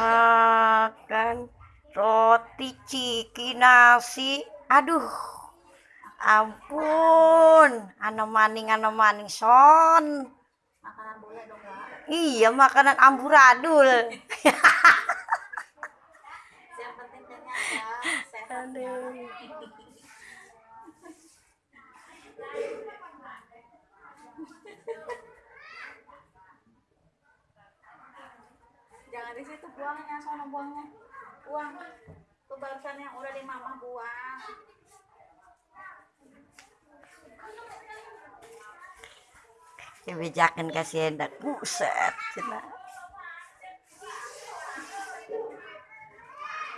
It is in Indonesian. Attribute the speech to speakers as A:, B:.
A: makan roti ciki nasi. Aduh ampun. Ano maning ano maning son.
B: Makanan boleh dong Kak.
A: iya makanan amburadul.
B: Yang penting kenyang ya sehat jangan di situ buangnya sono buangnya buang tuh barusan yang udah di mama buang.
A: Kebijakan kasih hendak buset cina